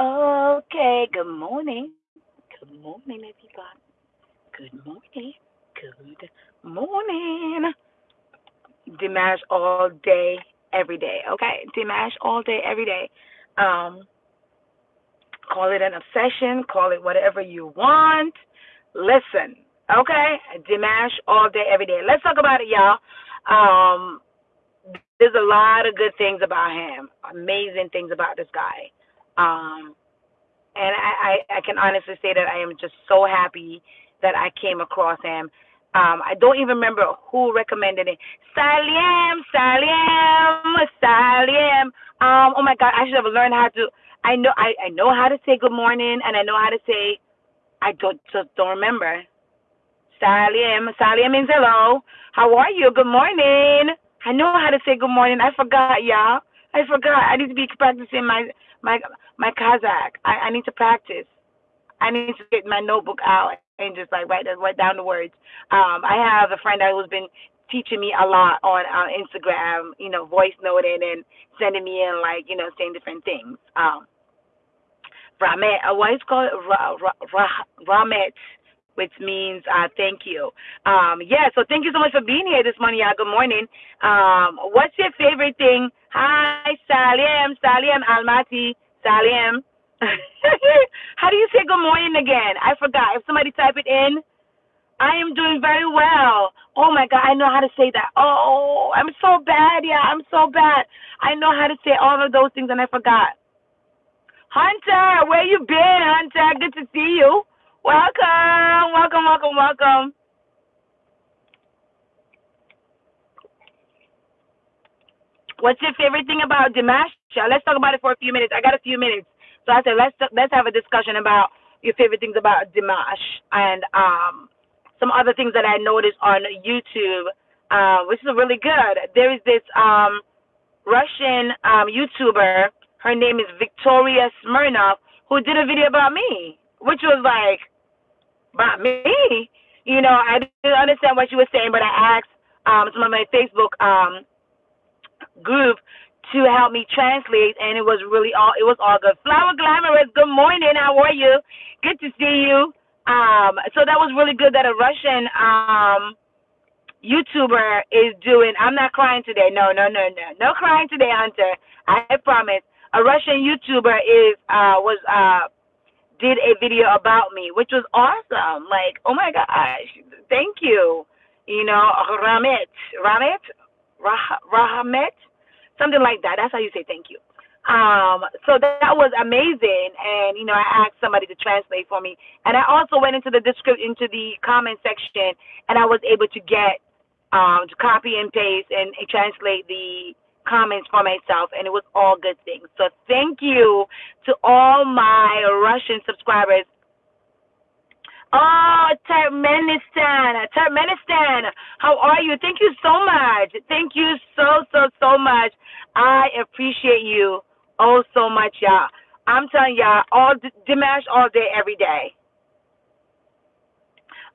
Okay, good morning. Good morning, everybody. Good morning. Good morning. Dimash all day, every day. Okay, Dimash all day, every day. Um, call it an obsession, call it whatever you want. Listen, okay, Dimash all day, every day. Let's talk about it, y'all. Um, there's a lot of good things about him, amazing things about this guy. Um, and I, I, I can honestly say that I am just so happy that I came across him. Um, I don't even remember who recommended it. Saliem, Saliem, Saliem. Um, oh my God, I should have learned how to. I know, I, I know how to say good morning, and I know how to say. I don't just don't remember. Saliem, Saliem means hello. How are you? Good morning. I know how to say good morning. I forgot, y'all. I forgot. I need to be practicing my my my Kazakh. I, I need to practice. I need to get my notebook out and just like write write down the words. Um, I have a friend that who's been teaching me a lot on uh, Instagram. You know, voice noting and sending me in like you know saying different things. Um, Ramet, uh, what is called Ra, Ramet which means uh, thank you. Um, yeah, so thank you so much for being here this morning, y'all. Good morning. Um, what's your favorite thing? Hi, Salim, Salim Almaty, Salim. How do you say good morning again? I forgot. If somebody type it in, I am doing very well. Oh my God, I know how to say that. Oh, I'm so bad. Yeah, I'm so bad. I know how to say all of those things and I forgot. Hunter, where you been, Hunter? Good to see you. Welcome, welcome, welcome, welcome. What's your favorite thing about Dimash? Let's talk about it for a few minutes. I got a few minutes, so I said let's let's have a discussion about your favorite things about Dimash and um, some other things that I noticed on YouTube, uh, which is really good. There is this um, Russian um, YouTuber. Her name is Victoria Smirnov, who did a video about me, which was like about me. You know, I didn't understand what she was saying, but I asked um, some of my Facebook um, group to help me translate, and it was really all it was all good. Flower Glamorous, good morning. How are you? Good to see you. Um, so that was really good that a Russian um, YouTuber is doing. I'm not crying today. No, no, no, no, no crying today, Hunter. I promise. A Russian YouTuber is uh, was uh, did a video about me, which was awesome. Like, oh my gosh, thank you. You know, Ramet, Ramet, Rah- Rahamet, something like that. That's how you say thank you. Um, so that was amazing, and you know, I asked somebody to translate for me, and I also went into the description, into the comment section, and I was able to get um, to copy and paste and, and translate the comments for myself, and it was all good things. So thank you to all my Russian subscribers. Oh, Turkmenistan, Turkmenistan, how are you? Thank you so much. Thank you so, so, so much. I appreciate you oh so much, y'all. I'm telling y'all, all Dimash all day, every day.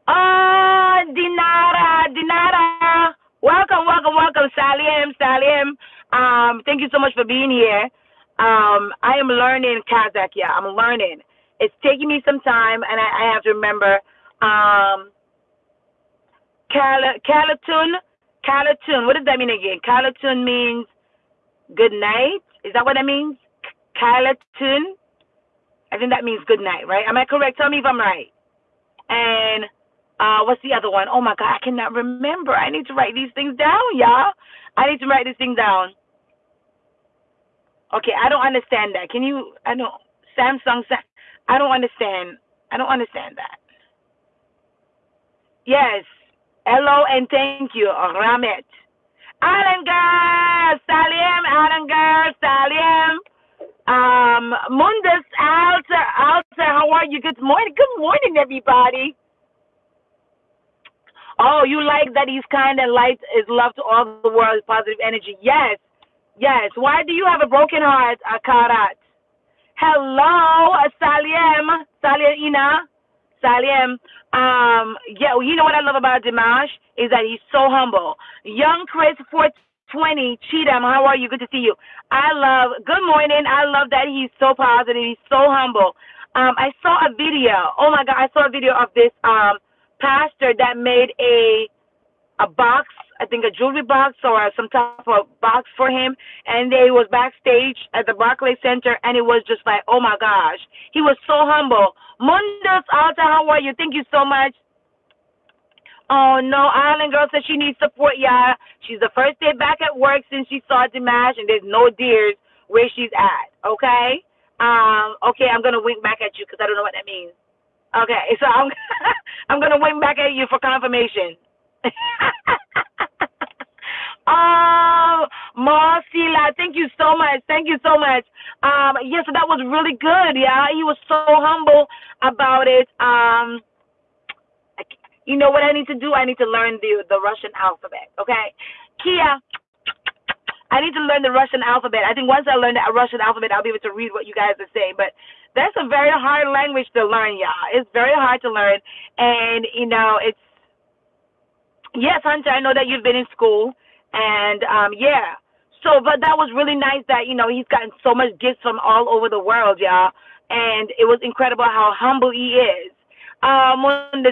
Oh, Dinara, Dinara. Welcome, welcome, welcome, Salim, Salim. Um, thank you so much for being here. Um, I am learning Kazakh. Yeah, I'm learning. It's taking me some time, and I, I have to remember. Um, Kalatun, Kalatun. What does that mean again? Kalatun means good night. Is that what that means? Kalatun. I think that means good night, right? Am I correct? Tell me if I'm right. And uh, what's the other one? Oh my God, I cannot remember. I need to write these things down, y'all. I need to write these things down. Okay, I don't understand that. Can you? I don't. Samsung. I don't understand. I don't understand that. Yes. Hello and thank you, Ramet. Alangar, Salim, Alangar, Salim. Um, Mundus, Alta, Alta, how are you? Good morning. Good morning, everybody. Oh, you like that he's kind and light is love to all the world, positive energy. Yes, Yes. Why do you have a broken heart, Akarat? Hello, Saliem, Saliem, Saliem. Um, yeah, you know what I love about Dimash is that he's so humble. Young Chris 14, 20, Cheatham, how are you? Good to see you. I love, good morning. I love that he's so positive. He's so humble. Um, I saw a video. Oh my God, I saw a video of this um, pastor that made a a box, I think a jewelry box or some type of box for him, and they was backstage at the Barclays Center, and it was just like, oh my gosh, he was so humble. Mundus Alta, how are you? Thank you so much. Oh no, Island Girl says she needs support, y'all. She's the first day back at work since she saw Dimash, and there's no deers where she's at. Okay. Um. Okay, I'm gonna wink back at you because I don't know what that means. Okay, so I'm I'm gonna wink back at you for confirmation. oh, Marcela, thank you so much. Thank you so much. Um, yes, that was really good. Yeah, he was so humble about it. Um you know what I need to do? I need to learn the the Russian alphabet. Okay, Kia. I need to learn the Russian alphabet. I think once I learn the Russian alphabet, I'll be able to read what you guys are saying. But that's a very hard language to learn, y'all. It's very hard to learn, and you know, it's yes, Hunter. I know that you've been in school, and um, yeah. So, but that was really nice that you know he's gotten so much gifts from all over the world, y'all, and it was incredible how humble he is um,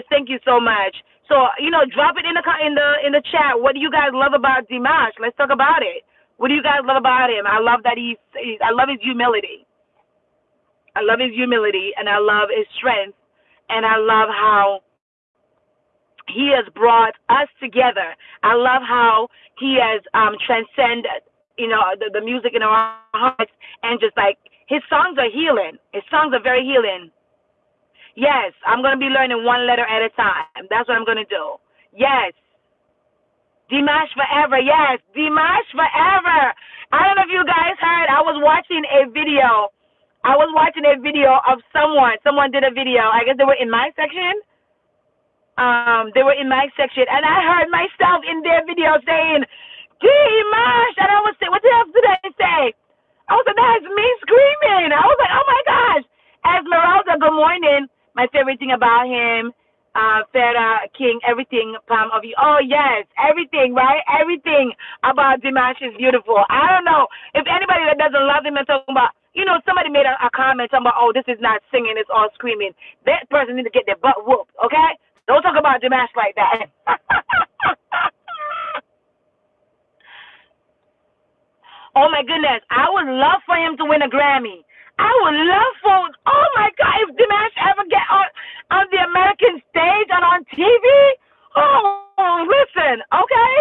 thank you so much. So you know, drop it in the in the in the chat. What do you guys love about Dimash? Let's talk about it. What do you guys love about him? I love that he's, he's I love his humility. I love his humility, and I love his strength, and I love how he has brought us together. I love how he has um, transcended, you know, the, the music in our hearts, and just like his songs are healing. His songs are very healing. Yes, I'm going to be learning one letter at a time. That's what I'm going to do. Yes. Dimash forever. Yes, Dimash forever. I don't know if you guys heard. I was watching a video. I was watching a video of someone. Someone did a video. I guess they were in my section. Um, they were in my section, and I heard myself in their video saying, Dimash. And I was saying, what the hell did I say? I was like, that's me screaming. I was like, oh my gosh. Esmeralda, good morning my favorite thing about him, uh, Farah King, everything, Palm of you. Oh, yes, everything, right? Everything about Dimash is beautiful. I don't know if anybody that doesn't love him and talking about, you know, somebody made a, a comment talking about, oh, this is not singing, it's all screaming. That person needs to get their butt whooped, okay? Don't talk about Dimash like that. oh, my goodness. I would love for him to win a Grammy. I would love for, oh my God, if Dimash ever get on, on the American stage and on TV, oh, listen, okay?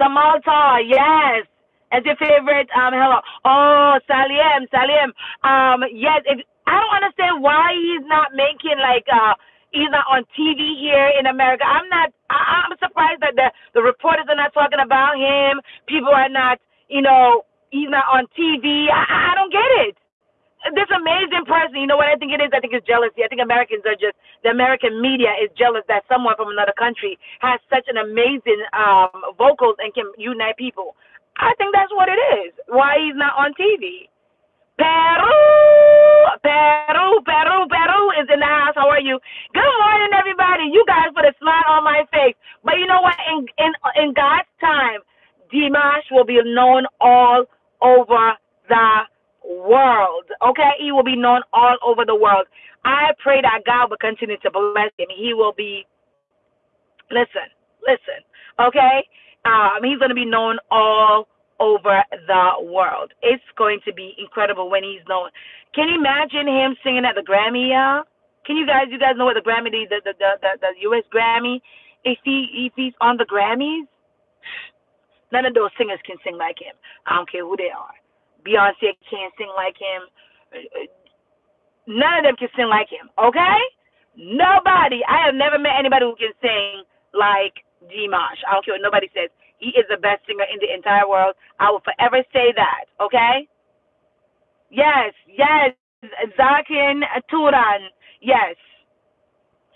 Samalta, yes. As your favorite, um, hello. Oh, Salim, Salim. Um, yes, if, I don't understand why he's not making like, uh, he's not on TV here in America. I'm not, I, I'm surprised that the, the reporters are not talking about him. People are not, you know, he's not on TV. I, I don't get it. This amazing person, you know what I think it is? I think it's jealousy. I think Americans are just the American media is jealous that someone from another country has such an amazing um, vocals and can unite people. I think that's what it is. Why he's not on TV. Peru, Peru, Peru, Peru is in the house. How are you? Good morning, everybody. You guys put a smile on my face. But you know what? In in in God's time, Dimash will be known all over the world. Okay? He will be known all over the world. I pray that God will continue to bless him. He will be, listen, listen, okay? Um, he's going to be known all over the world. It's going to be incredible when he's known. Can you imagine him singing at the Grammy, y'all? Can you guys, you guys know what the Grammy, the the the the, the U.S. Grammy? If he if he's on the Grammys, None of those singers can sing like him. I don't care who they are. Beyonce can't sing like him. None of them can sing like him. Okay? Nobody. I have never met anybody who can sing like Dimash. I don't care what nobody says. He is the best singer in the entire world. I will forever say that. Okay? Yes, yes. Zakin Turan. Yes.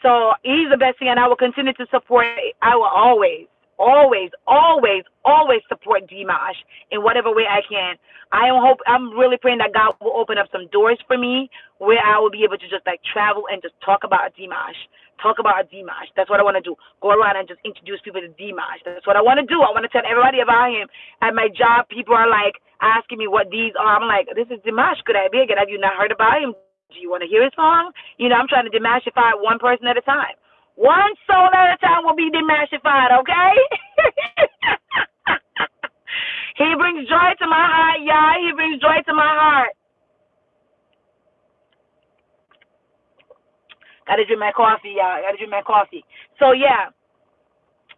So he's the best singer, and I will continue to support. I will always always, always, always support Dimash in whatever way I can. I am hope I'm really praying that God will open up some doors for me where I will be able to just like travel and just talk about Dimash talk about Dimash. That's what I want to do. Go around and just introduce people to Dimash. That's what I want to do. I want to tell everybody about him. At my job, people are like asking me what these are. I'm like, this is Dimash. Could I be again? Have you not heard about him? Do you want to hear his song? You know, I'm trying to demashify one person at a time. One soul at a time will be demashified, okay? he brings joy to my heart, y'all. He brings joy to my heart. Gotta drink my coffee, y'all. Gotta drink my coffee. So yeah,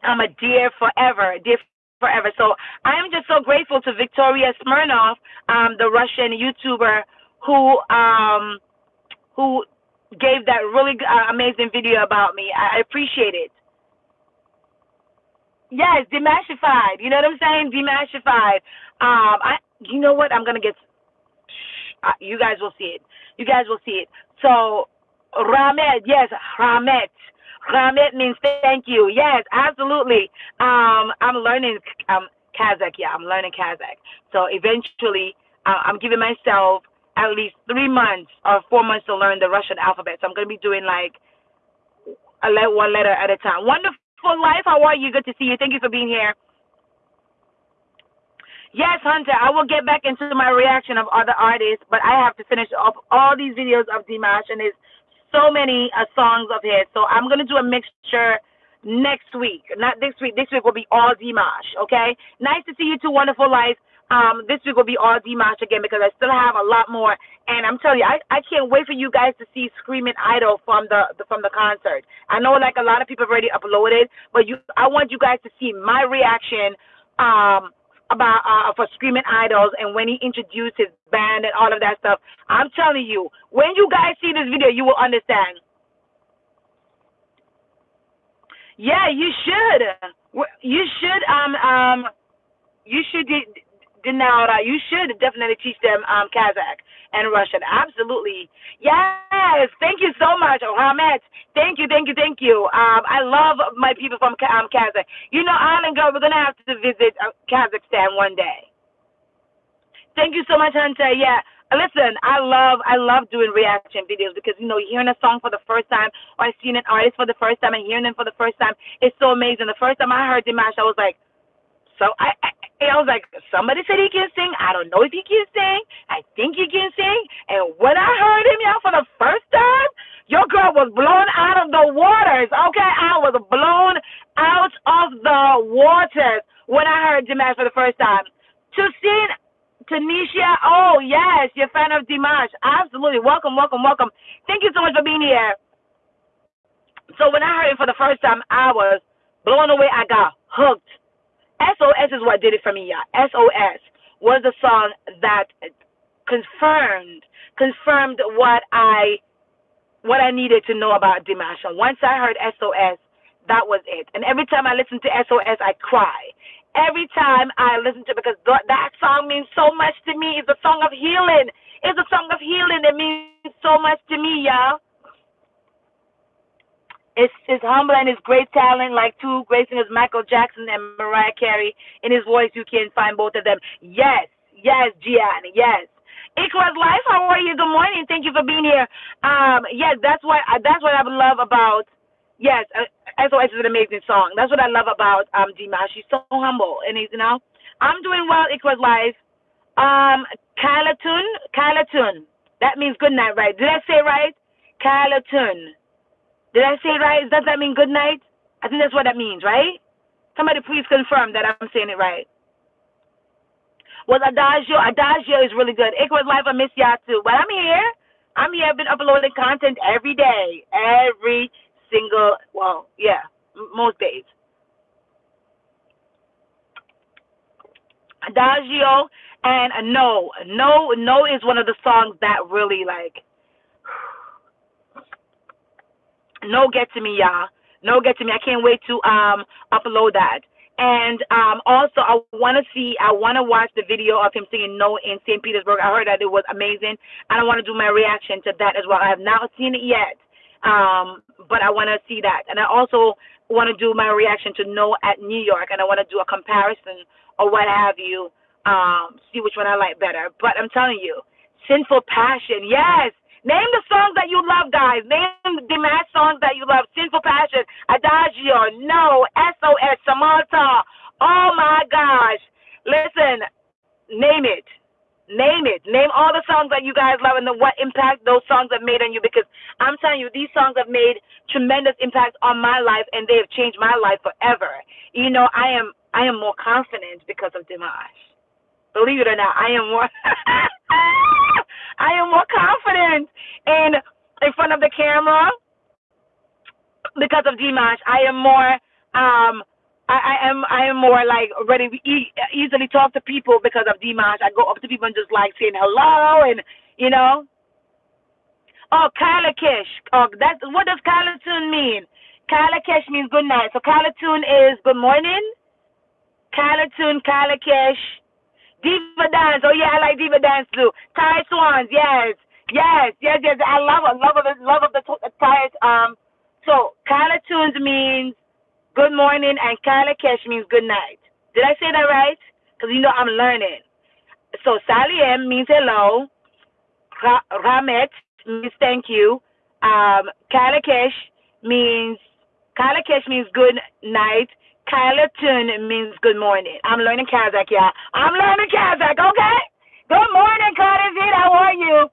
I'm a dear forever, dear forever. So I am just so grateful to Victoria Smirnoff, um, the Russian YouTuber who um who gave that really uh, amazing video about me. I appreciate it. Yes, demashified. You know what I'm saying? Demashified. Um, I. You know what? I'm gonna get. Uh, you guys will see it. You guys will see it. So Ramet, yes, Ramet. Ramet means thank you. Yes, absolutely. Um, I'm learning um, Kazakh. Yeah, I'm learning Kazakh. So eventually, uh, I'm giving myself at least three months or four months to learn the Russian alphabet. So I'm going to be doing like a one letter at a time. Wonderful life. How are you? Good to see you. Thank you for being here. Yes, Hunter, I will get back into my reaction of other artists, but I have to finish up all these videos of Dimash, and there's so many uh, songs of his. So I'm gonna do a mixture next week. Not this week. This week will be all Dimash. Okay. Nice to see you two. Wonderful life. Um, this week will be all Dimash again because I still have a lot more. And I'm telling you, I, I can't wait for you guys to see Screaming Idol from the, the from the concert. I know like a lot of people have already uploaded, but you I want you guys to see my reaction. Um about uh, for Screaming Idols and when he introduced his band and all of that stuff. I'm telling you, when you guys see this video, you will understand. Yeah, you should. You should um um you should you should definitely teach them um Kazakh and Russian. Absolutely. Yes. Thank you so much, Ahmed. Thank you, thank you, thank you. Um, I love my people from um, Kazakh. You know, Island Girl, we're going to have to visit uh, Kazakhstan one day. Thank you so much, Hunter. Yeah. Listen, I love I love doing reaction videos because you know hearing a song for the first time or seeing an artist for the first time and hearing them for the first time it's so amazing. The first time I heard Dimash, I was like, so I, I I was like, somebody said he can sing. I don't know if he can sing. I think he can sing. And when I heard him y'all for the first time, your girl was blown out of the waters. Okay, I was blown out of the waters when I heard Dimash for the first time. To see Tanisha, oh yes, you're a fan of Dimash. Absolutely. Welcome, welcome, welcome. Thank you so much for being here. So when I heard it for the first time, I was blown away. I got hooked. SOS is what did it for me, yeah. SOS was the song that confirmed confirmed what I what I needed to know about Dimash. And once I heard SOS, that was it. And every time I listen to SOS, I cry. Every time I listen to it, because that song means so much to me. It's a song of healing. It's a song of healing It means so much to me, y'all. It's his humble and his great talent, like two great singers, Michael Jackson and Mariah Carey. In his voice, you can find both of them. Yes, yes, Gianni, yes. Equals Life, how are you? Good morning. Thank you for being here. Um, yes, that's what that's what I love about. Yes, uh, SOS is an amazing song. That's what I love about um Dimash. She's so humble, and he's you know, I'm doing well. Equals Life. Um, Kalatun, Kalatun. That means good night, right? Did I say right? Kalatun. Did I say right? Does that mean good night? I think that's what that means, right? Somebody please confirm that I'm saying it right. Was Adagio? Adagio is really good. It was live. I miss y'all too. But I'm here. I'm here. I've been uploading content every day. Every single, well, yeah, most days. Adagio and No. No, No is one of the songs that really like no get to me, y'all. No get to me. I can't wait to um upload that. And um, also, I want to see, I want to watch the video of him singing No in St. Petersburg. I heard that it was amazing. And I want to do my reaction to that as well. I have not seen it yet, um, but I want to see that. And I also want to do my reaction to No at New York. And I want to do a comparison or what have you, um, see which one I like better. But I'm telling you, Sinful Passion, yes, Name the songs that you love, guys. Name the songs that you love. Sinful Passion, Adagio, No, SOS, Samaltau. Oh my gosh. Listen, name it. Name it. Name all the songs that you guys love and the, what impact those songs have made on you because I'm telling you, these songs have made tremendous impact on my life and they have changed my life forever. You know, I am I am more confident because of Dimash. Believe it or not, I am more I am more confident in in front of the camera because of Dimash. I am more um I, I am I am more like ready to e- easily talk to people because of Dimash. I go up to people and just like saying hello and you know. Oh, Kalakish. Oh, that's what does Kalatun mean? Kalakish means good night. So Kalatun is good morning. Kalatun, Kalakish. Diva dance. Oh yeah, I like diva dance too. Tired Swans. Yes, yes, yes, yes. I love it. Love of the love of the Thai. Um. So Kalatuns means good morning, and Kalakesh means good night. Did I say that right? Because you know I'm learning. So Saliem means hello. Ramet means thank you. Um, Kalakesh means Kalakesh means good night. Kalatun means good morning. I'm learning Kazakh, y'all. I'm learning Kazakh, okay? Good morning, Kazakh. How are you?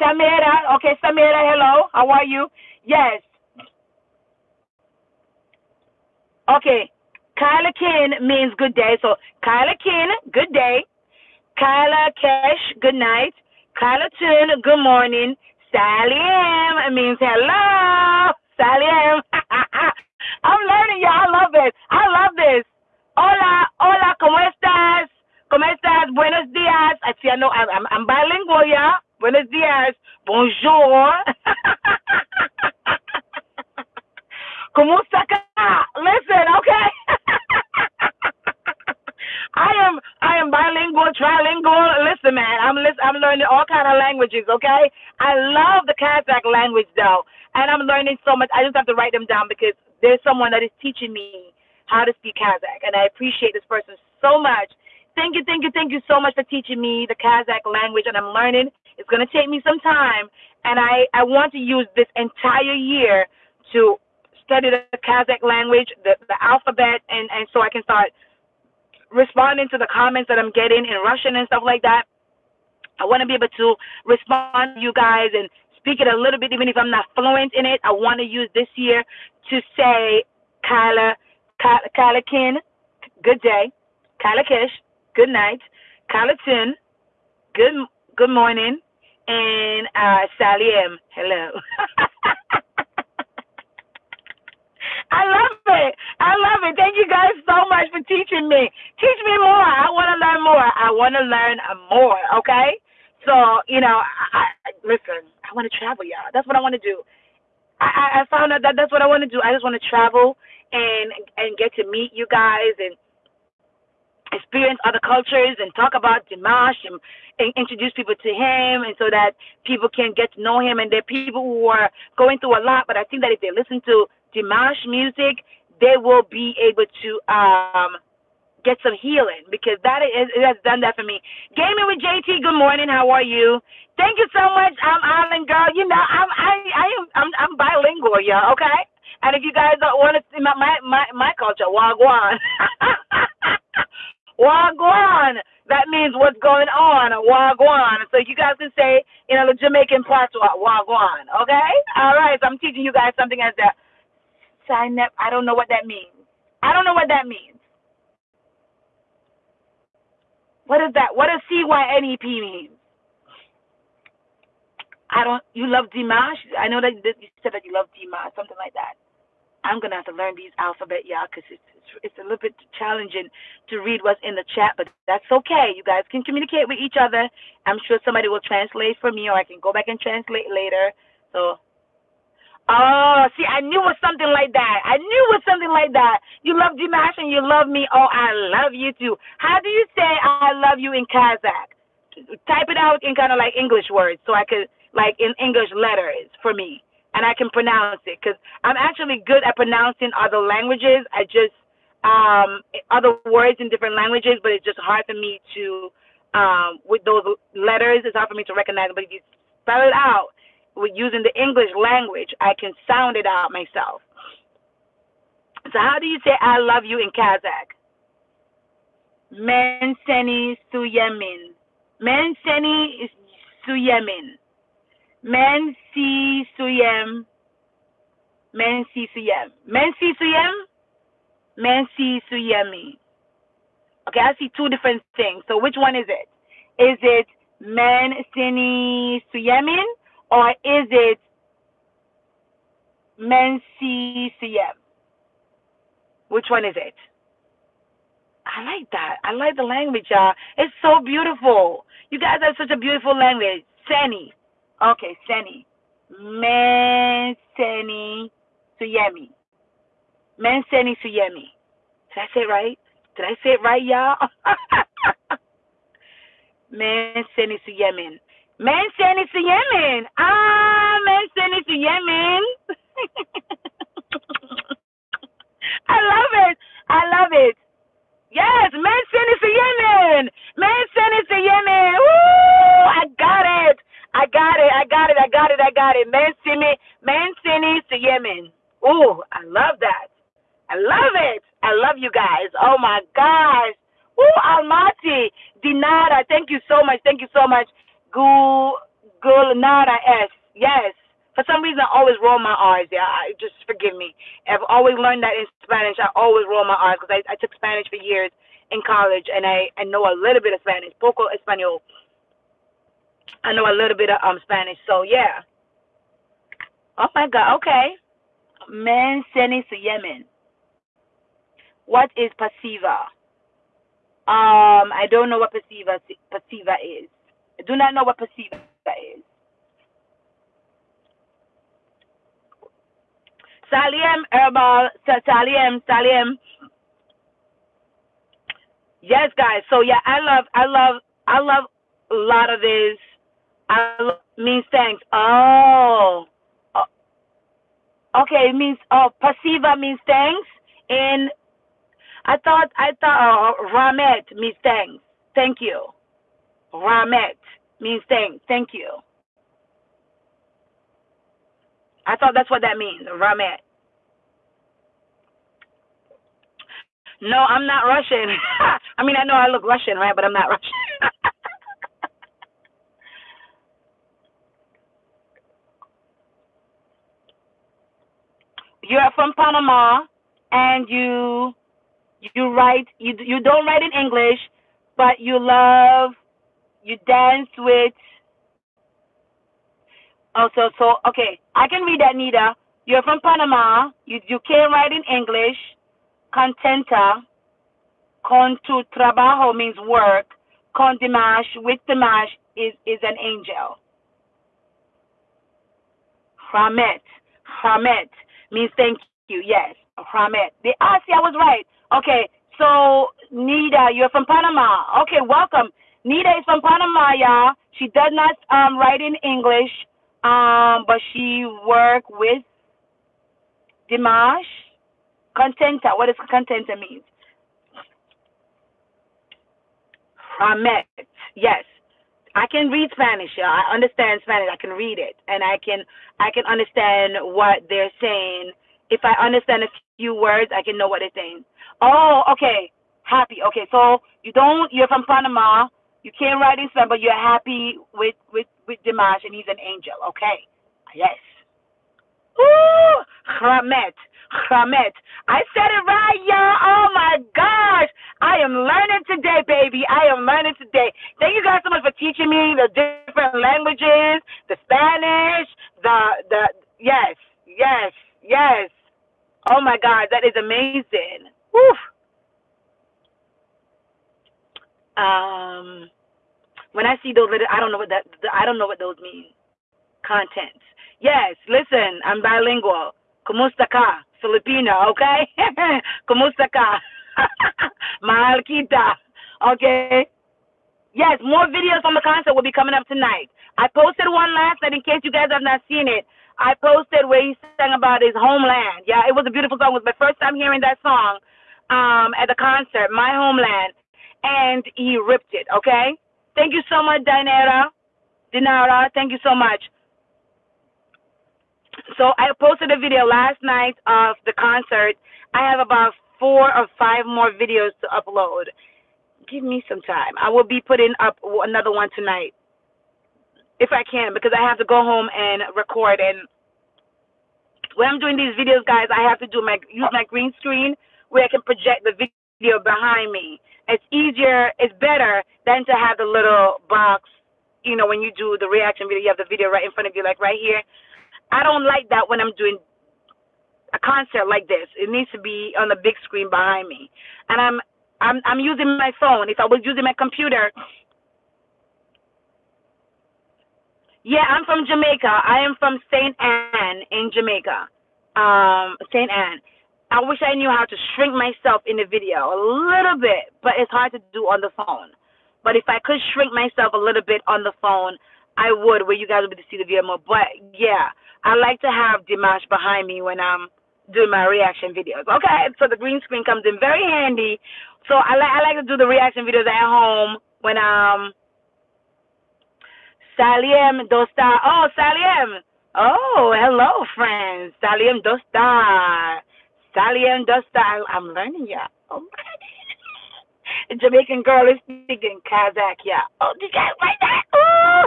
Samira. Okay, Samira, hello. How are you? Yes. Okay. Kyla Kin means good day. So Kyla Kin, good day. Kyla Kesh, good night. Kyla Tun, good morning. Sally M means hello. Sally M. I'm learning, y'all. I love it. I love this. Hola, hola, ¿cómo estás? ¿Cómo estás? Buenos días. See, I know I'm, I'm, I'm bilingual, yeah. Buenos dias. Bonjour. ¿Cómo está Listen, okay. I am I am bilingual, trilingual. Listen, man, I'm I'm learning all kind of languages. Okay, I love the Kazakh language though, and I'm learning so much. I just have to write them down because there's someone that is teaching me how to speak Kazakh, and I appreciate this person so much. Thank you, thank you, thank you so much for teaching me the Kazakh language, and I'm learning. It's going to take me some time, and I, I want to use this entire year to study the Kazakh language, the, the alphabet, and, and so I can start responding to the comments that I'm getting in Russian and stuff like that. I want to be able to respond to you guys and speak it a little bit, even if I'm not fluent in it. I want to use this year to say Kyla, Kyla Kalakin, good day, Kalakish, good night. Carlton, good good morning, and uh, Sally M. Hello. I love it. I love it. Thank you guys so much for teaching me. Teach me more. I want to learn more. I want to learn more. Okay. So you know, I, I, listen. I want to travel, y'all. That's what I want to do. I, I found out that that's what I want to do. I just want to travel and and get to meet you guys and experience other cultures and talk about Dimash and, and, introduce people to him and so that people can get to know him. And there are people who are going through a lot, but I think that if they listen to Dimash music, they will be able to um, get some healing because that is, it has done that for me. Gaming with JT, good morning. How are you? Thank you so much. I'm Island Girl. You know, I'm I I am I'm I'm bilingual, y'all. Okay. And if you guys don't want to see my my my, my culture, wagwan. Wagwan. That means what's going on. Wagwan. So you guys can say, you know, the Jamaican part Wagwan. Okay? All right. So I'm teaching you guys something as that. Sign up. I don't know what that means. I don't know what that means. What is that? What does CYNEP mean? I don't. You love Dimash? I know that you said that you love Dimash, something like that. I'm gonna have to learn these alphabet, y'all, because it's it's a little bit challenging to read what's in the chat, but that's okay. You guys can communicate with each other. I'm sure somebody will translate for me, or I can go back and translate later. So, oh, see, I knew it was something like that. I knew it was something like that. You love Dimash and you love me. Oh, I love you too. How do you say I love you in Kazakh? Type it out in kind of like English words, so I could like in English letters for me and I can pronounce it because I'm actually good at pronouncing other languages. I just um, other words in different languages, but it's just hard for me to um, with those letters, it's hard for me to recognize. But if you spell it out with using the English language, I can sound it out myself. So how do you say I love you in Kazakh? Men seni suyemin. Men seni suyemin. Men si suyem. Men si suyem. Men si suyem. Men si suyemi. Okay, I see two different things. So which one is it? Is it men seni suyemin or is it men CCM? Which one is it? I like that. I like the language, y'all. It's so beautiful. You guys have such a beautiful language. Seni. Okay, Seni. Men Seni Suyemi. Men Seni Suyemi. Did I say it right? Did I say it right, y'all? Men Seni Suyemin. Men Seni Yemen. Ah, Men Seni Yemen. I love it. I love it. Yes, Men Seni Suyemin. Men Seni Suyemin. Woo! I got it. I got it. I got it. I got it. I got it. Men Seni, Men Seni Yemen. Ooh, I love that. I love it. I love you guys. Oh my gosh. Woo, Almaty. Dinara. Thank you so much. Thank you so much. Gul Gulnara S. Yes. For some reason, I always roll my R's. Yeah, I, just forgive me. I've always learned that in Spanish. I always roll my R's because I, I took Spanish for years in college, and I, I know a little bit of Spanish. Poco español. I know a little bit of um Spanish. So yeah. Oh my God. Okay. Men seni Yemen. What is pasiva? Um, I don't know what pasiva pasiva is. I do not know what pasiva is. Saliem herbal Saliem Saliem. Yes, guys. So yeah, I love I love I love a lot of this. I love, means thanks. Oh. Okay, it means oh pasiva means thanks and I thought I thought uh, Ramet means thanks. Thank you. Ramet means thanks. Thank you. I thought that's what that means. Ramet. No, I'm not Russian. I mean, I know I look Russian, right? But I'm not Russian. You're from Panama, and you you write you you don't write in English, but you love you dance with. Also, so so okay. I can read that, Nita. You're from Panama. You you can't write in English. Contenta. Con tu trabajo means work. Con Dimash with Dimash is is an angel. Hamet. Hamet means thank you. Yes. Hamet. The ah, see, I was right. Okay, so Nita, you're from Panama. Okay, welcome. Nita is from Panama, y'all. She does not um, write in English, um, but she work with Dimash. Contenta. What does contenta mean? Ahmed. Yes. I can read Spanish. Yeah. I understand Spanish. I can read it, and I can I can understand what they're saying. If I understand a few words, I can know what they're saying. Oh, okay. Happy. Okay, so you don't. You're from Panama. You can't write in Spanish, but you're happy with with with Dimash, and he's an angel. Okay. Yes. Ooh, Chramet. Chramet. I said it right, y'all. Oh my gosh. I am learning today, baby. I am learning today. Thank you guys so much for teaching me the different languages, the Spanish, the the yes, yes, yes. Oh my God, that is amazing. Whew. Um, when I see those, I don't know what that. I don't know what those mean. Contents. Yes, listen, I'm bilingual. Kumusta ka? Filipino, okay? Kumusta ka? Mahal. Okay. Yes, more videos from the concert will be coming up tonight. I posted one last night in case you guys have not seen it. I posted where he sang about his homeland. Yeah, it was a beautiful song. It was my first time hearing that song um, at the concert, My Homeland, and he ripped it, okay? Thank you so much, Dinara. Dinara, thank you so much. So I posted a video last night of the concert. I have about four or five more videos to upload. Give me some time. I will be putting up another one tonight if I can because I have to go home and record and when I'm doing these videos, guys, I have to do my use my green screen where I can project the video behind me. It's easier, it's better than to have the little box. You know, when you do the reaction video, you have the video right in front of you, like right here. I don't like that when I'm doing a concert like this. It needs to be on the big screen behind me, and I'm I'm I'm using my phone. If I was using my computer, Yeah, I'm from Jamaica. I am from St. Ann in Jamaica. Um, St. Ann. I wish I knew how to shrink myself in the video a little bit, but it's hard to do on the phone. But if I could shrink myself a little bit on the phone, I would, where you guys would be to see the video more. But yeah, I like to have Dimash behind me when I'm doing my reaction videos. Okay, so the green screen comes in very handy. So I like I like to do the reaction videos at home when I'm Saliem Dostar. Oh, Saliem. Oh, hello, friends. Saliem Dostar. Saliem Dostar. I'm learning, yeah. Okay. A Jamaican girl is speaking Kazakh, yeah. Oh, did you guys like that? Oh.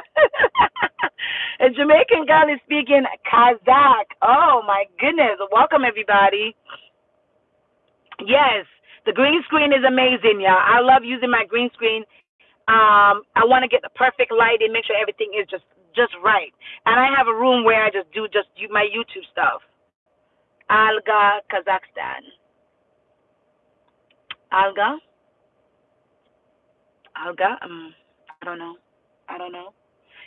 A Jamaican girl is speaking Kazakh. Oh, my goodness. Welcome, everybody. Yes, the green screen is amazing, yeah. I love using my green screen um, I want to get the perfect lighting, make sure everything is just just right. And I have a room where I just do just my YouTube stuff. Alga, Kazakhstan. Alga. Alga. Um, I don't know. I don't know.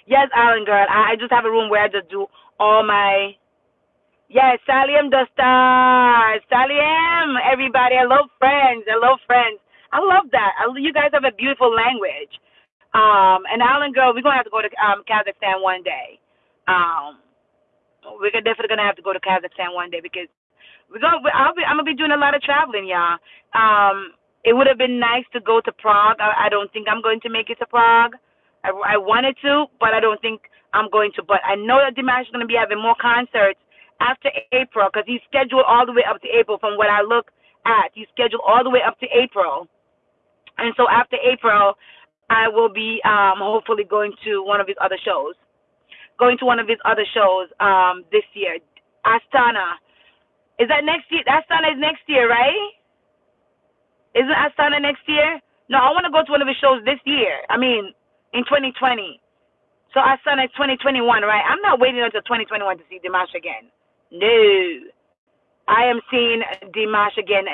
Yes, Island girl. I, I just have a room where I just do all my. Yes, Salim Dostar. Salim, everybody. I love friends. I love friends. I love that. I, you guys have a beautiful language. Um, and Island girl, we're gonna have to go to um, Kazakhstan one day. Um, we're definitely gonna have to go to Kazakhstan one day because we're gonna. I'll be. I'm gonna be doing a lot of traveling, y'all. Um, it would have been nice to go to Prague. I, I don't think I'm going to make it to Prague. I, I wanted to, but I don't think I'm going to. But I know that Dimash is gonna be having more concerts after April because he's scheduled all the way up to April. From what I look at, he's scheduled all the way up to April. And so after April, I will be um, hopefully going to one of his other shows. Going to one of his other shows um, this year. Astana. Is that next year? Astana is next year, right? Isn't Astana next year? No, I want to go to one of his shows this year. I mean, in 2020. So Astana is 2021, right? I'm not waiting until 2021 to see Dimash again. No. I am seeing Dimash again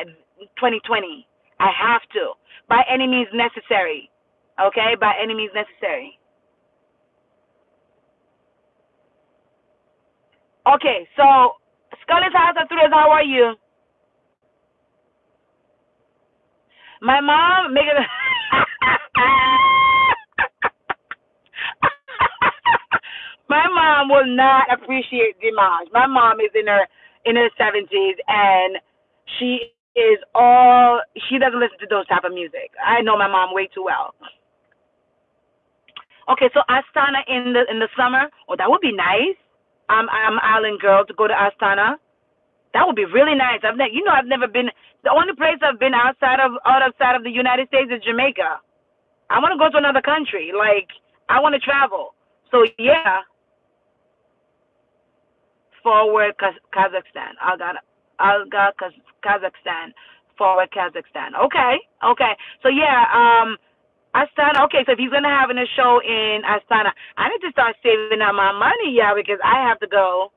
2020. I have to by any means necessary. Okay, by any means necessary. Okay, so Scarlet House of Thrillers, how are you? My mom, make it. My mom will not appreciate Dimash. My mom is in her in her seventies and she is all she doesn't listen to those type of music. I know my mom way too well. Okay, so Astana in the in the summer. Oh, that would be nice. I'm I'm island girl to go to Astana. That would be really nice. I've ne- you know I've never been. The only place I've been outside of outside of the United States is Jamaica. I want to go to another country. Like I want to travel. So yeah. Forward Kazakhstan. Alga, Kazakhstan, forward Kazakhstan. Okay, okay. So yeah, um, Astana. Okay, so if he's gonna have a show in Astana, I need to start saving up my money, yeah, because I have to go.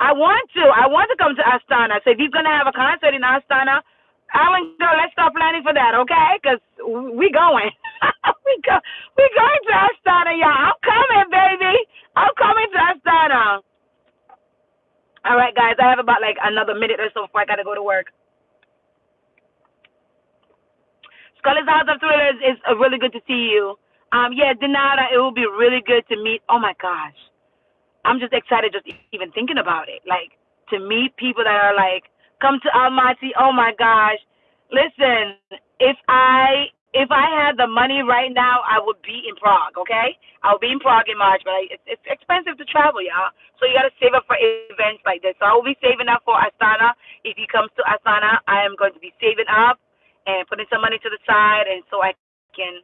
I want to. I want to come to Astana. So if he's gonna have a concert in Astana, Island, girl, let's start planning for that, okay? Cause we going. we go. We going to Astana, yeah. I'm coming, baby. I'm coming to Astana. All right, guys, I have about like another minute or so before I gotta go to work. Scarlett's House of Thrillers is uh, really good to see you. Um, yeah, Denada, it will be really good to meet. Oh my gosh, I'm just excited just even thinking about it. Like to meet people that are like, come to Almaty. Oh my gosh, listen, if I if I had the money right now, I would be in Prague. Okay, I would be in Prague in March, but I, it's, it's expensive to travel, y'all. So you got to save up for events like this. So I will be saving up for Astana. If he comes to Astana, I am going to be saving up and putting some money to the side, and so I can.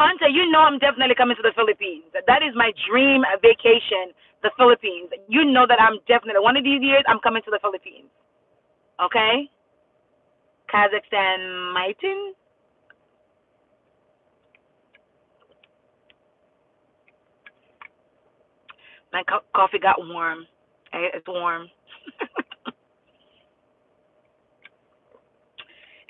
Anta, you know I'm definitely coming to the Philippines. That is my dream vacation, the Philippines. You know that I'm definitely one of these years I'm coming to the Philippines. Okay? Kazakhstan Maitin. My co- coffee got warm. It's warm.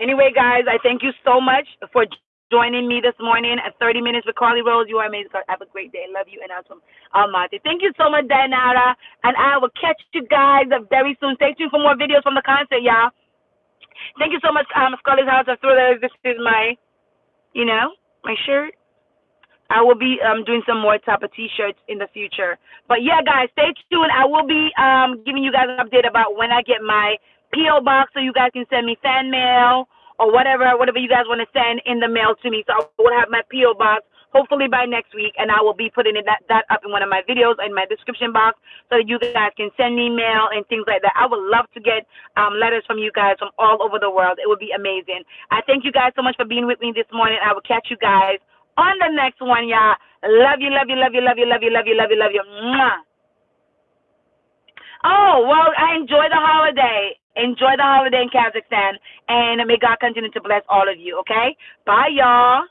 anyway, guys, I thank you so much for joining me this morning at 30 Minutes with Carly Rose. You are amazing. Have a great day. Love you. And I'm from Almaty. Thank you so much, Diana. And I will catch you guys very soon. Stay tuned for more videos from the concert, y'all. Thank you so much, um, Scarlett's House of Thrillers. This is my, you know, my shirt. I will be um, doing some more type of t-shirts in the future. But yeah, guys, stay tuned. I will be um, giving you guys an update about when I get my PO box, so you guys can send me fan mail or whatever, whatever you guys want to send in the mail to me. So I will have my PO box hopefully by next week, and I will be putting that, that up in one of my videos in my description box so that you guys can send me mail and things like that. I would love to get um, letters from you guys from all over the world. It would be amazing. I thank you guys so much for being with me this morning. I will catch you guys on the next one, y'all. Love you, love you, love you, love you, love you, love you, love you, love you. Mwah. Oh, well, I enjoy the holiday. Enjoy the holiday in Kazakhstan, and may God continue to bless all of you, okay? Bye, y'all.